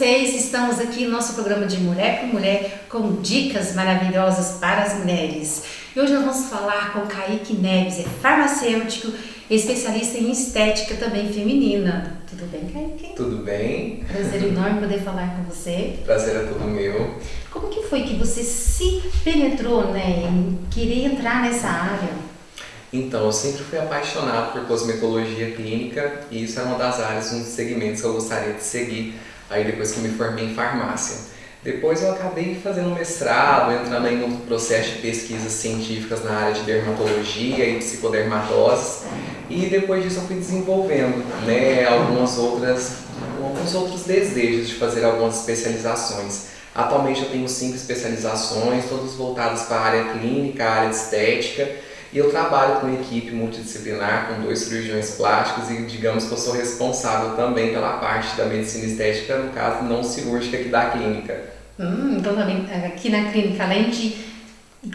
vocês? Estamos aqui no nosso programa de Mulher com Mulher com dicas maravilhosas para as mulheres. E hoje nós vamos falar com Kaique Neves, é farmacêutico, especialista em estética também feminina. Tudo bem, Kaique? Tudo bem. Prazer enorme poder falar com você. Prazer é todo meu. Como que foi que você se penetrou né, em querer entrar nessa área? Então, eu sempre fui apaixonado por cosmetologia clínica e isso é uma das áreas, um dos segmentos que eu gostaria de seguir aí depois que me formei em farmácia. Depois eu acabei fazendo mestrado, entrando aí no processo de pesquisas científicas na área de dermatologia e psicodermatose e depois disso eu fui desenvolvendo né, algumas outras, alguns outros desejos de fazer algumas especializações. Atualmente eu tenho cinco especializações, todas voltadas para a área clínica, a área de estética e eu trabalho com uma equipe multidisciplinar, com dois cirurgiões plásticos e digamos que eu sou responsável também pela parte da medicina estética, no caso não cirúrgica aqui da clínica. Hum, então também aqui na clínica, além de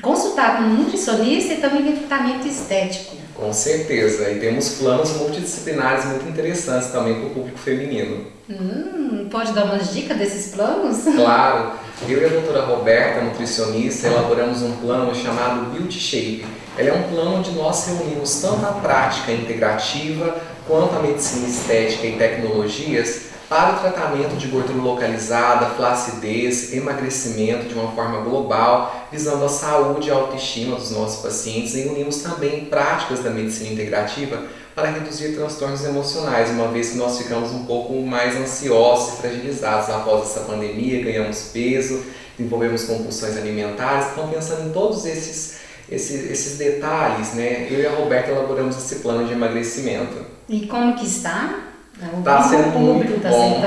consultar com um nutricionista e também tem tratamento estético. Com certeza, e temos planos multidisciplinares muito interessantes também para o público feminino. Hum, pode dar umas dicas desses planos? Claro, eu e a doutora Roberta, nutricionista, elaboramos um plano chamado Beauty Shape. Ele é um plano onde nós reunimos tanto a prática integrativa quanto a medicina estética e tecnologias para o tratamento de gordura localizada, flacidez, emagrecimento de uma forma global, visando a saúde e a autoestima dos nossos pacientes e unimos também práticas da medicina integrativa para reduzir transtornos emocionais, uma vez que nós ficamos um pouco mais ansiosos e fragilizados após essa pandemia, ganhamos peso, desenvolvemos compulsões alimentares, então pensando em todos esses, esses, esses detalhes, né, eu e a Roberta elaboramos esse plano de emagrecimento. E como que está? Está sendo muito tá bom.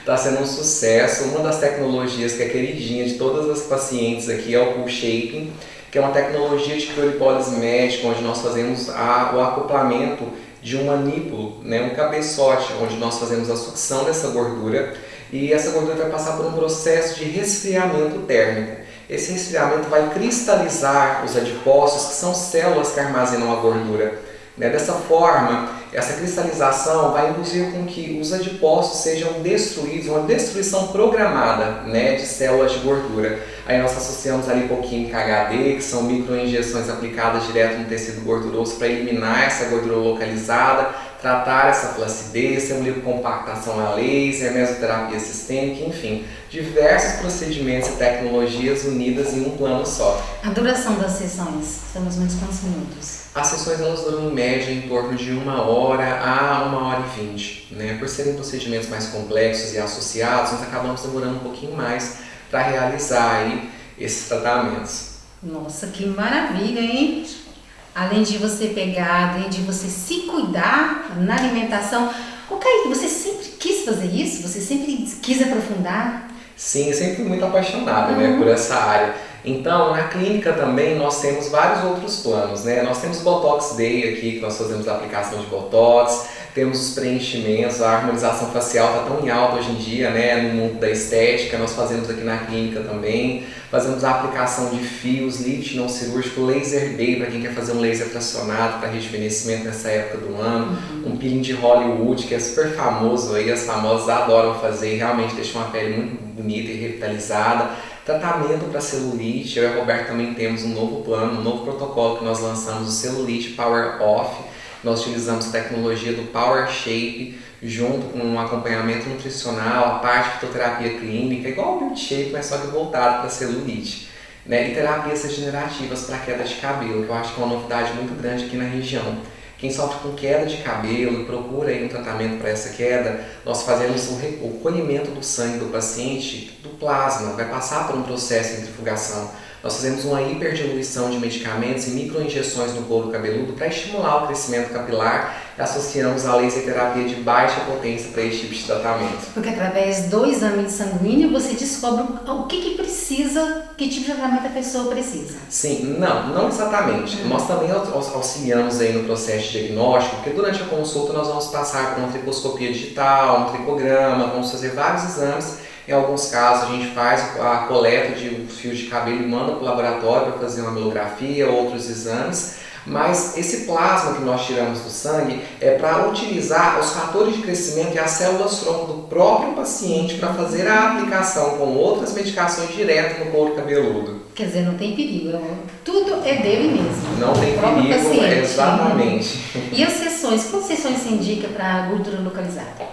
Está sendo um sucesso. Uma das tecnologias que é queridinha de todas as pacientes aqui é o Cool Shaping, que é uma tecnologia de criolipólise médica, onde nós fazemos a, o acoplamento de um manípulo, né, um cabeçote, onde nós fazemos a sucção dessa gordura e essa gordura vai passar por um processo de resfriamento térmico. Esse resfriamento vai cristalizar os adipócitos, que são células que armazenam a gordura. Né? Dessa forma, essa cristalização vai induzir com que os adipócitos sejam destruídos, uma destruição programada né, de células de gordura. Aí nós associamos a lipoquímica HD, que são microinjeções aplicadas direto no tecido gorduroso para eliminar essa gordura localizada, tratar essa flacidez, lipocompactação a laser, mesoterapia sistêmica, enfim, diversos procedimentos e tecnologias unidas em um plano só. A duração das sessões são mais ou menos quantos minutos? As sessões elas duram em média em torno de uma hora a uma hora e vinte. Né? Por serem procedimentos mais complexos e associados, nós acabamos demorando um pouquinho mais para realizar aí esses tratamentos. Nossa, que maravilha, hein? Além de você pegar, além de você se cuidar na alimentação. O Kaique, você sempre quis fazer isso? Você sempre quis aprofundar? Sim, sempre fui muito apaixonado uhum. né, por essa área. Então, na clínica também nós temos vários outros planos, né? Nós temos Botox Day aqui, que nós fazemos a aplicação de Botox, temos os preenchimentos, a harmonização facial está tão em alta hoje em dia, né? No mundo da estética, nós fazemos aqui na clínica também. Fazemos a aplicação de fios, lift não cirúrgico, laser day para quem quer fazer um laser fracionado para rejuvenescimento nessa época do ano. Uhum. Um peeling de Hollywood, que é super famoso aí, as famosas adoram fazer realmente deixa uma pele muito bonita e revitalizada Tratamento para celulite, eu e a Roberto também temos um novo plano, um novo protocolo que nós lançamos, o Celulite Power Off. Nós utilizamos tecnologia do Power Shape junto com um acompanhamento nutricional, a parte de fitoterapia clínica, igual o Beauty Shape, mas só que voltado para celulite. Né? E terapias regenerativas para queda de cabelo, que eu acho que é uma novidade muito grande aqui na região. Quem sofre com queda de cabelo e procura aí um tratamento para essa queda, nós fazemos o colhimento do sangue do paciente do plasma, vai passar por um processo de centrifugação. Nós fazemos uma hiperdiluição de medicamentos e microinjeções no couro cabeludo para estimular o crescimento capilar e associamos a laser terapia de baixa potência para esse tipo de tratamento. Porque através do exame sanguíneo você descobre o que, que precisa, que tipo de tratamento a pessoa precisa. Sim, não, não exatamente. Uhum. Nós também auxiliamos aí no processo de diagnóstico, porque durante a consulta nós vamos passar por uma tricoscopia digital, um tricograma, vamos fazer vários exames em alguns casos, a gente faz a coleta de fios de cabelo e manda para o laboratório para fazer uma mamografia, outros exames. Mas esse plasma que nós tiramos do sangue é para utilizar os fatores de crescimento e as células tronco do próprio paciente para fazer a aplicação com outras medicações direto no couro cabeludo. Quer dizer, não tem perigo, tudo é dele mesmo. Não tem perigo, paciente. exatamente. E as sessões, quantas sessões você indica para gordura localizada?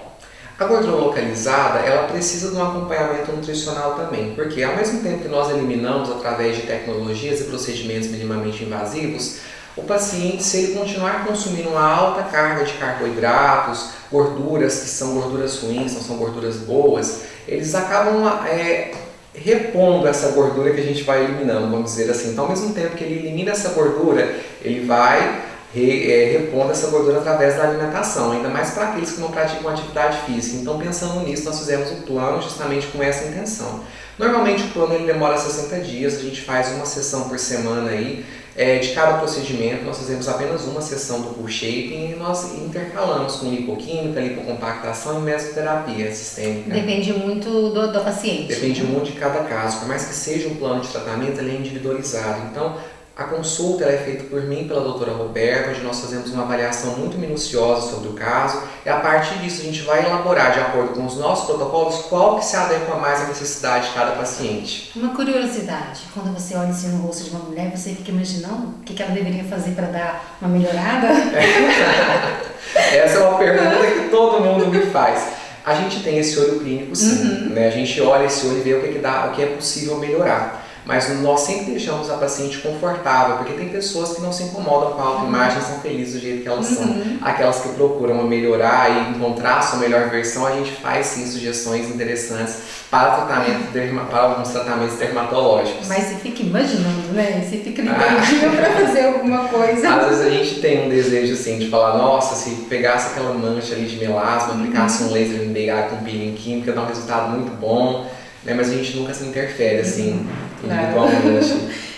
A gordura localizada, ela precisa de um acompanhamento nutricional também, porque ao mesmo tempo que nós eliminamos através de tecnologias e procedimentos minimamente invasivos, o paciente, se ele continuar consumindo uma alta carga de carboidratos, gorduras que são gorduras ruins, não são gorduras boas, eles acabam é, repondo essa gordura que a gente vai eliminando, vamos dizer assim. Então, ao mesmo tempo que ele elimina essa gordura, ele vai re, é, repondo essa gordura através da alimentação, ainda mais para aqueles que não praticam atividade física. Então, pensando nisso, nós fizemos o plano justamente com essa intenção. Normalmente o plano ele demora 60 dias, a gente faz uma sessão por semana aí, é, de cada procedimento nós fazemos apenas uma sessão do pull shaping e nós intercalamos com lipoquímica, lipocompactação e mesoterapia sistêmica. Depende muito do, do paciente. Depende muito de cada caso, por mais que seja um plano de tratamento, ele é individualizado. Então, a consulta é feita por mim pela doutora Roberta, onde nós fazemos uma avaliação muito minuciosa sobre o caso e a partir disso a gente vai elaborar, de acordo com os nossos protocolos, qual que se adequa mais à necessidade de cada paciente. Uma curiosidade, quando você olha assim no rosto de uma mulher, você fica imaginando o que ela deveria fazer para dar uma melhorada? Essa é uma pergunta que todo mundo me faz. A gente tem esse olho clínico sim, uhum. né? a gente olha esse olho e vê o que, que dá, o que é possível melhorar mas nós sempre deixamos a paciente confortável, porque tem pessoas que não se incomodam com a autoimagem, são felizes do jeito que elas são. Uhum. Aquelas que procuram melhorar e encontrar a sua melhor versão, a gente faz sim sugestões interessantes para, tratamento derma, para alguns tratamentos dermatológicos. Mas você fica imaginando, né? Você fica ligando ah. para fazer alguma coisa. Às vezes a gente tem um desejo assim de falar, nossa, se pegasse aquela mancha ali de melasma, aplicasse uhum. um laser NDA com peeling química, dá um resultado muito bom né? Mas a gente nunca se interfere assim individualmente.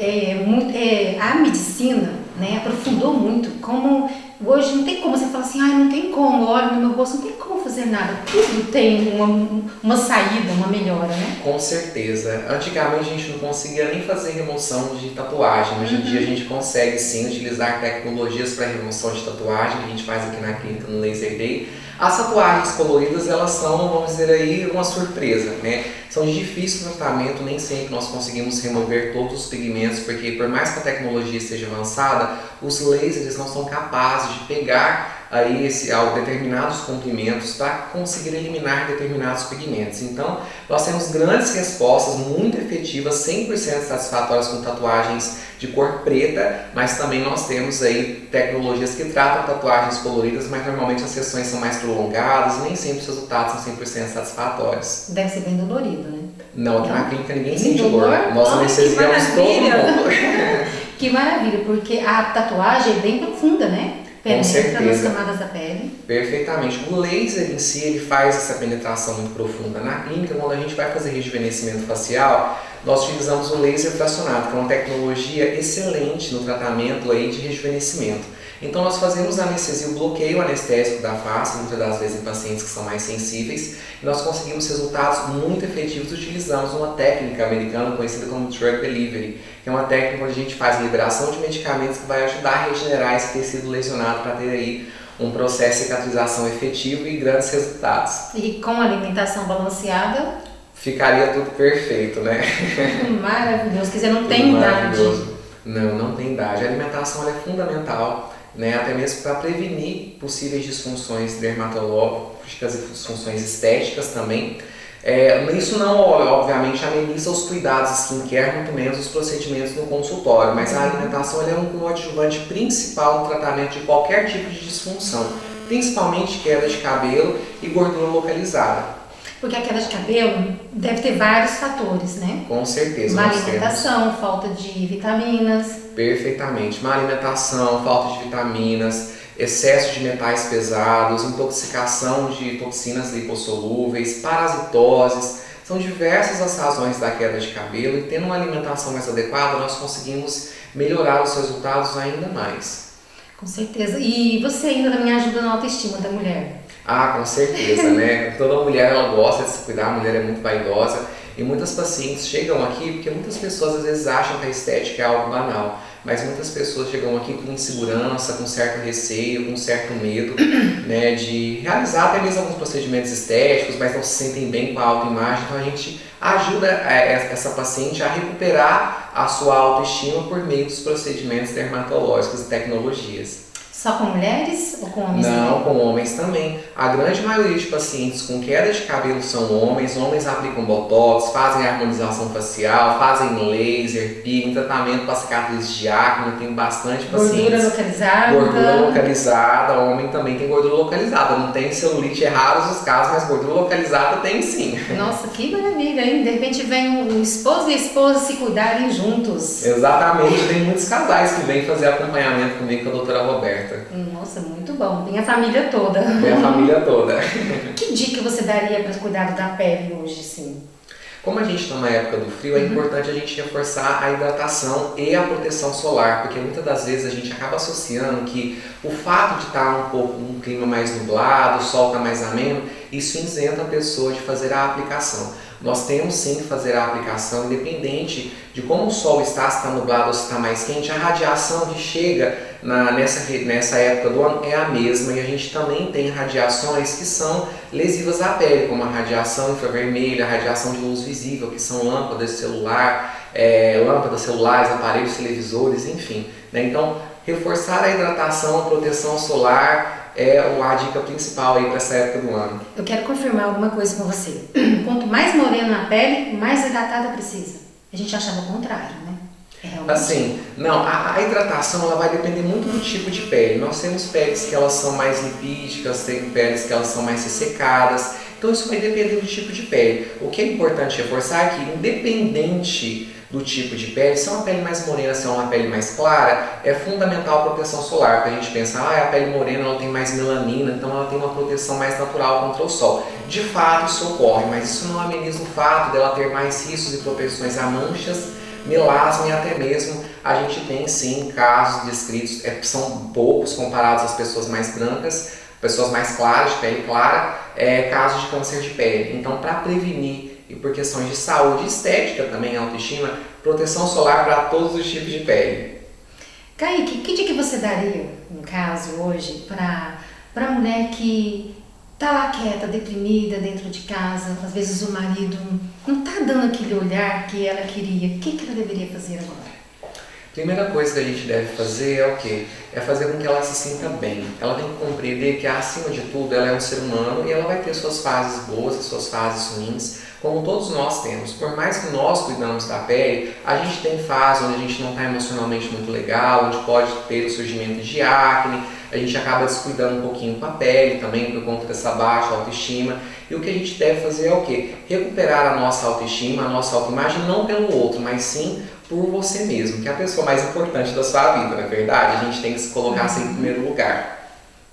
é, é, a medicina né, aprofundou muito como hoje não tem como você falar assim, ah, não tem como, olha no meu rosto, não tem como fazer nada. Tudo tem uma, uma saída, uma melhora, né? Com certeza. Antigamente a gente não conseguia nem fazer remoção de tatuagem. Hoje em uhum. dia a gente consegue sim utilizar tecnologias para remoção de tatuagem, que a gente faz aqui na clínica no Laser Day as tatuagens coloridas, elas são, vamos dizer aí, uma surpresa, né? São de difícil tratamento, nem sempre nós conseguimos remover todos os pigmentos, porque por mais que a tecnologia seja avançada, os lasers não são capazes de pegar aí esse, ao determinados comprimentos para conseguir eliminar determinados pigmentos. Então, nós temos grandes respostas muito efetivas, 100% satisfatórias com tatuagens de cor preta, mas também nós temos aí tecnologias que tratam tatuagens coloridas, mas normalmente as sessões são mais prolongadas e nem sempre os resultados são 100% satisfatórios. Deve ser bem dolorido, né? Não, aqui na clínica ninguém sente dor. Nós anestesiamos todo mundo. que maravilha, porque a tatuagem é bem profunda, né? Penetra nas camadas da pele. Perfeitamente. O laser em si ele faz essa penetração muito profunda. Na clínica, quando a gente vai fazer rejuvenescimento facial, nós utilizamos o laser fracionado, que é uma tecnologia excelente no tratamento aí de rejuvenescimento. Então nós fazemos a anestesia, o bloqueio anestésico da face, muitas das vezes em pacientes que são mais sensíveis, e nós conseguimos resultados muito efetivos. Utilizamos uma técnica americana conhecida como Drug Delivery, que é uma técnica onde a gente faz liberação de medicamentos que vai ajudar a regenerar esse tecido lesionado para ter aí um processo de cicatrização efetivo e grandes resultados. E com alimentação balanceada? Ficaria tudo perfeito, né? Maravilhoso. Quer dizer, não tem idade. Não, não tem idade. A alimentação é fundamental né, até mesmo para prevenir possíveis disfunções dermatológicas e disfunções estéticas também. É, isso não, obviamente, ameniza os cuidados skincare, muito menos os procedimentos no consultório, mas a alimentação é um coadjuvante principal no tratamento de qualquer tipo de disfunção, principalmente queda de cabelo e gordura localizada. Porque a queda de cabelo deve ter vários fatores, né? Com certeza. Má alimentação, temos. falta de vitaminas. Perfeitamente. Má alimentação, falta de vitaminas, excesso de metais pesados, intoxicação de toxinas lipossolúveis, parasitoses. São diversas as razões da queda de cabelo e tendo uma alimentação mais adequada, nós conseguimos melhorar os resultados ainda mais. Com certeza. E você ainda também ajuda na autoestima da mulher? Ah, com certeza, né? Toda mulher ela gosta de se cuidar, a mulher é muito vaidosa e muitas pacientes chegam aqui porque muitas pessoas às vezes acham que a estética é algo banal. Mas muitas pessoas chegam aqui com insegurança, com certo receio, com certo medo né, de realizar até mesmo alguns procedimentos estéticos, mas não se sentem bem com a autoimagem. Então a gente ajuda é, essa paciente a recuperar a sua autoestima por meio dos procedimentos dermatológicos e tecnologias. Só com mulheres ou com homens Não, também? com homens também. A grande maioria de pacientes com queda de cabelo são homens. Homens aplicam botox, fazem harmonização facial, fazem laser, peeling, tratamento para cicatrizes de acne. Tem bastante pacientes. Gordura localizada. Gordura localizada, homem também tem gordura localizada. Não tem celulite, é raros os casos, mas gordura localizada tem sim. Nossa, que maravilha, hein? De repente vem um esposo e a esposa se cuidarem juntos. Exatamente, tem muitos casais que vêm fazer acompanhamento comigo com a doutora Roberta. Nossa, muito bom. Tem a família toda. Tem a família toda. Que dica você daria para cuidado da pele hoje, sim? Como a gente está na época do frio, é Uhum. importante a gente reforçar a hidratação e a proteção solar, porque muitas das vezes a gente acaba associando que o fato de estar um pouco um clima mais nublado, o sol está mais ameno, isso isenta a pessoa de fazer a aplicação. Nós temos sim que fazer a aplicação, independente de como o sol está, se está nublado ou se está mais quente, a radiação que chega na, nessa, nessa época do ano é a mesma e a gente também tem radiações que são lesivas à pele, como a radiação infravermelha, a radiação de luz visível, que são lâmpadas de celular, é, lâmpadas celulares, aparelhos televisores, enfim. né? Então, reforçar a hidratação, a proteção solar é a dica principal para essa época do ano. Eu quero confirmar alguma coisa com você. Quanto mais morena a pele, mais hidratada precisa. A gente achava o contrário, né? Realmente. Assim, não, a, a hidratação ela vai depender muito do tipo de pele. Nós temos peles que elas são mais lipídicas, tem peles que elas são mais ressecadas. Então isso vai depender do tipo de pele. O que é importante reforçar é que independente do tipo de pele, se é uma pele mais morena, se é uma pele mais clara, é fundamental a proteção solar, porque a gente pensa, ah, a pele morena ela tem mais melanina, então ela tem uma proteção mais natural contra o sol. De fato isso ocorre, mas isso não ameniza o fato dela ter mais riscos e propensões a manchas melasma e até mesmo a gente tem sim casos descritos, é, são poucos comparados às pessoas mais brancas, pessoas mais claras, de pele clara, é, casos de câncer de pele. Então, para prevenir e por questões de saúde estética também, autoestima, proteção solar para todos os tipos de pele. Kaique, que dica você daria, no caso, hoje, para a mulher que tá lá quieta, deprimida dentro de casa, às vezes o marido não tá dando aquele olhar que ela queria. O que, que ela deveria fazer agora? Primeira coisa que a gente deve fazer é o quê? É fazer com que ela se sinta bem. Ela tem que compreender que, acima de tudo, ela é um ser humano e ela vai ter suas fases boas e suas fases ruins, como todos nós temos. Por mais que nós cuidamos da pele, a gente tem fase onde a gente não está emocionalmente muito legal, onde pode ter o surgimento de acne, a gente acaba descuidando um pouquinho com a pele também por conta dessa baixa autoestima. E o que a gente deve fazer é o quê? Recuperar a nossa autoestima, a nossa autoimagem, não pelo outro, mas sim por você mesmo, que é a pessoa mais importante da sua vida, não é verdade? A gente tem que se colocar sempre em primeiro lugar.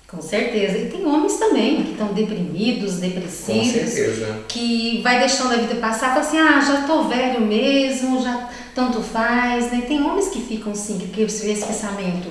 Com certeza. E tem homens também que estão deprimidos, Com depressivos, certeza. que vai deixando a vida passar, fala assim, ah, já tô velho mesmo, já tanto faz, né? Tem homens que ficam assim, que vê esse pensamento.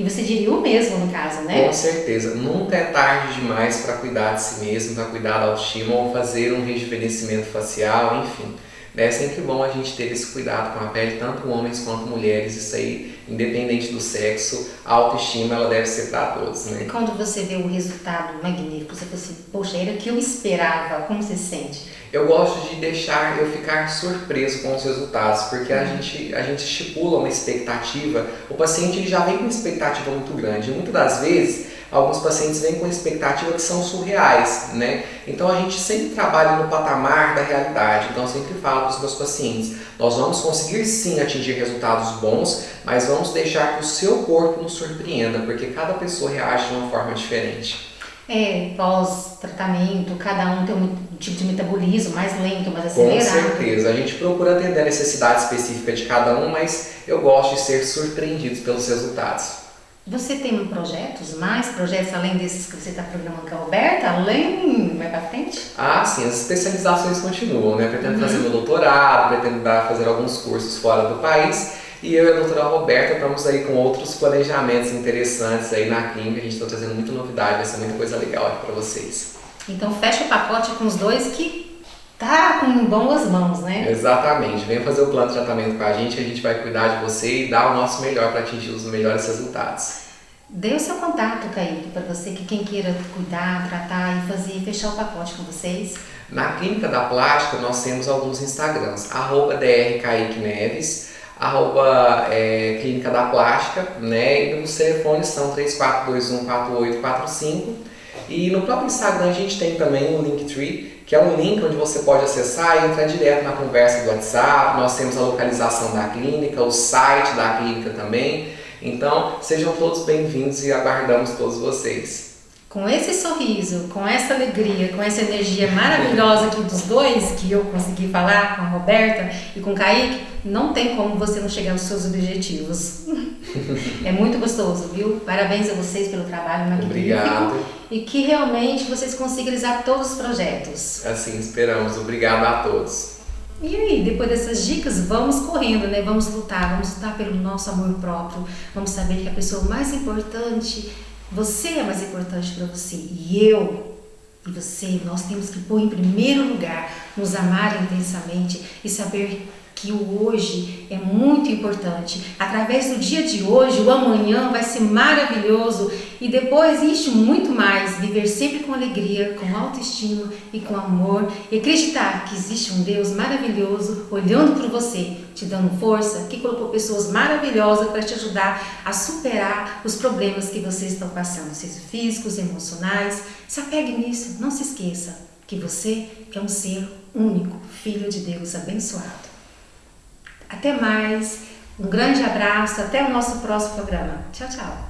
E você diria o mesmo no caso, né? Com certeza. Nunca é tarde demais para cuidar de si mesmo, para cuidar da autoestima ou fazer um rejuvenescimento facial, enfim. É sempre bom a gente ter esse cuidado com a pele, tanto homens quanto mulheres. Isso aí, independente do sexo, a autoestima ela deve ser para todos, E né? quando você vê o resultado magnífico, você fala assim, poxa, era o que eu esperava, como você se sente? Eu gosto de deixar eu ficar surpreso com os resultados, porque a gente, a gente estipula uma expectativa, o paciente ele já vem com uma expectativa muito grande. E muitas das vezes, alguns pacientes vêm com expectativas que são surreais, né? Então a gente sempre trabalha no patamar da realidade. Então eu sempre falo para os meus pacientes, nós vamos conseguir sim atingir resultados bons, mas vamos deixar que o seu corpo nos surpreenda, porque cada pessoa reage de uma forma diferente. É, pós-tratamento, cada um tem um tipo de metabolismo mais lento, mais Com acelerado. certeza. A gente procura atender a necessidade específica de cada um, mas eu gosto de ser surpreendido pelos resultados. Você tem projetos, mais projetos além desses que você está programando com a Roberta? Além, vai pra frente? Ah, sim, as especializações continuam, né? Pretendo fazer meu doutorado, pretendo dar, fazer alguns cursos fora do país. E eu e a doutora Roberta estamos aí com outros planejamentos interessantes aí na clínica. A gente está trazendo muita novidade, vai ser muita coisa legal aqui para vocês. Então fecha o pacote com os dois que tá com boas mãos, né? Exatamente. Venha fazer o plano de tratamento com a gente, a gente vai cuidar de você e dar o nosso melhor para atingir os melhores resultados. Dê o seu contato, Kaique, para você que quem queira cuidar, tratar e fazer, fechar o pacote com vocês. Na Clínica da Plástica, nós temos alguns Instagrams, arroba DR Kaique Neves, arroba é, Clínica da Plástica, né? E os telefones são 34214845. E no próprio Instagram a gente tem também o Linktree, que é um link onde você pode acessar e entrar direto na conversa do WhatsApp. Nós temos a localização da clínica, o site da clínica também. Então, sejam todos bem-vindos e aguardamos todos vocês. Com esse sorriso, com essa alegria, com essa energia maravilhosa aqui dos dois, que eu consegui falar com a Roberta e com o Kaique, não tem como você não chegar aos seus objetivos. é muito gostoso, viu? Parabéns a vocês pelo trabalho magnífico. Obrigado. E que realmente vocês consigam realizar todos os projetos. Assim esperamos. Obrigado a todos. E aí, depois dessas dicas, vamos correndo, né? Vamos lutar, vamos lutar pelo nosso amor próprio. Vamos saber que a pessoa mais importante, você é mais importante para você. E eu e você, nós temos que pôr em primeiro lugar, nos amar intensamente e saber que o hoje é muito importante. Através do dia de hoje, o amanhã vai ser maravilhoso e depois existe muito mais. Viver sempre com alegria, com autoestima e com amor e acreditar que existe um Deus maravilhoso olhando por você, te dando força, que colocou pessoas maravilhosas para te ajudar a superar os problemas que vocês estão passando, sejam físicos, emocionais. Se apegue nisso, não se esqueça que você é um ser único, filho de Deus abençoado. Até mais, um grande abraço, até o nosso próximo programa. Tchau, tchau.